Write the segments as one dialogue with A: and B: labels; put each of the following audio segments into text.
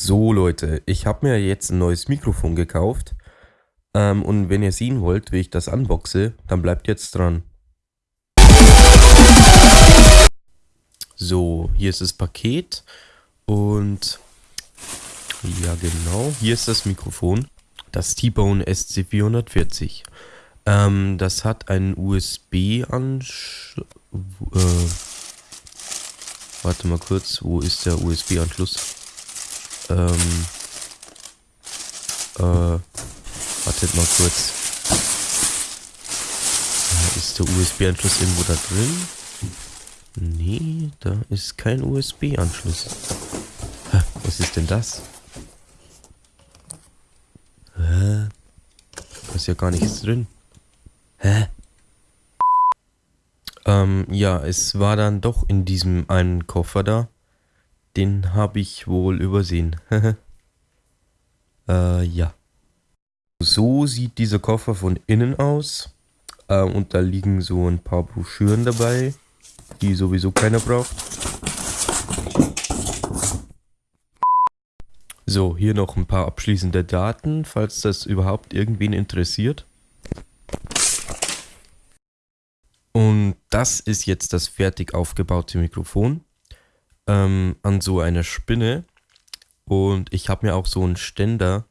A: So Leute, ich habe mir jetzt ein neues Mikrofon gekauft. Ähm, und wenn ihr sehen wollt, wie ich das unboxe, dann bleibt jetzt dran. So, hier ist das Paket und ja genau, hier ist das Mikrofon, das T-Bone SC440. Ähm, das hat einen USB-Anschluss. Äh, warte mal kurz, wo ist der USB-Anschluss? Ähm, äh, wartet mal kurz. Ist der USB-Anschluss irgendwo da drin? Nee, da ist kein USB-Anschluss. Was ist denn das? Hä? Da ist ja gar nichts drin. Hä? Ähm, ja, es war dann doch in diesem einen Koffer da. Den habe ich wohl übersehen. äh, ja. So sieht dieser Koffer von innen aus. Äh, und da liegen so ein paar Broschüren dabei, die sowieso keiner braucht. So, hier noch ein paar abschließende Daten, falls das überhaupt irgendwen interessiert. Und das ist jetzt das fertig aufgebaute Mikrofon ähm, an so einer Spinne. Und ich habe mir auch so einen Ständer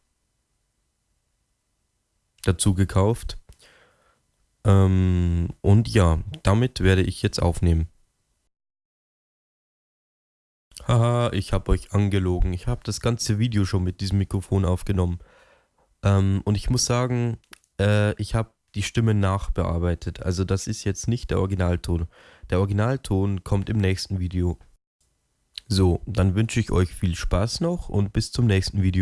A: dazu gekauft. Ähm, und ja, damit werde ich jetzt aufnehmen. Haha, ich habe euch angelogen. Ich habe das ganze Video schon mit diesem Mikrofon aufgenommen. Ähm, und ich muss sagen, äh, ich habe die Stimme nachbearbeitet. Also das ist jetzt nicht der Originalton. Der Originalton kommt im nächsten Video. So, dann wünsche ich euch viel Spaß noch und bis zum nächsten Video.